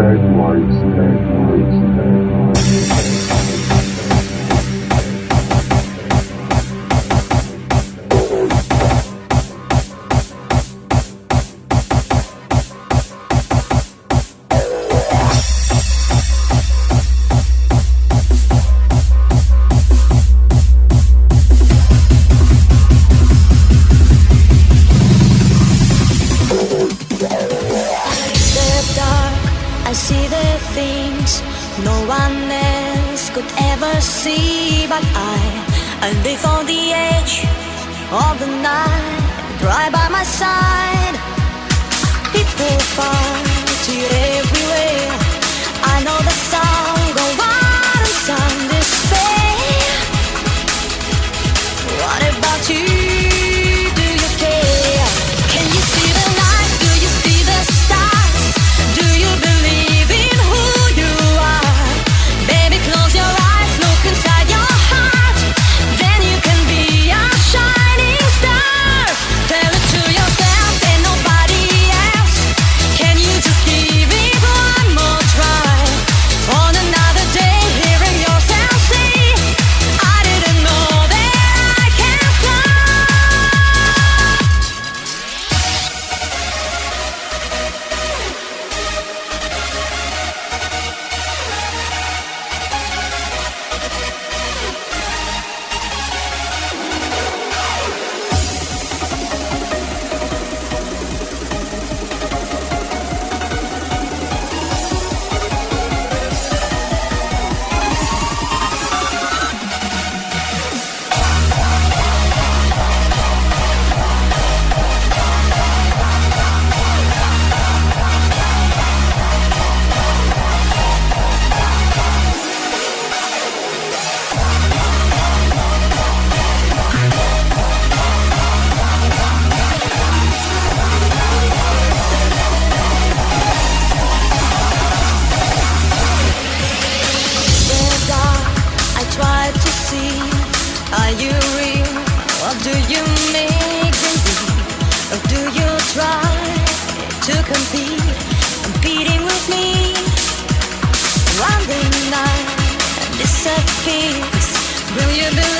lights, lights, lights. See the things no one else could ever see. But I, And live on the edge of the night, right by my side. People far feast. Will you believe?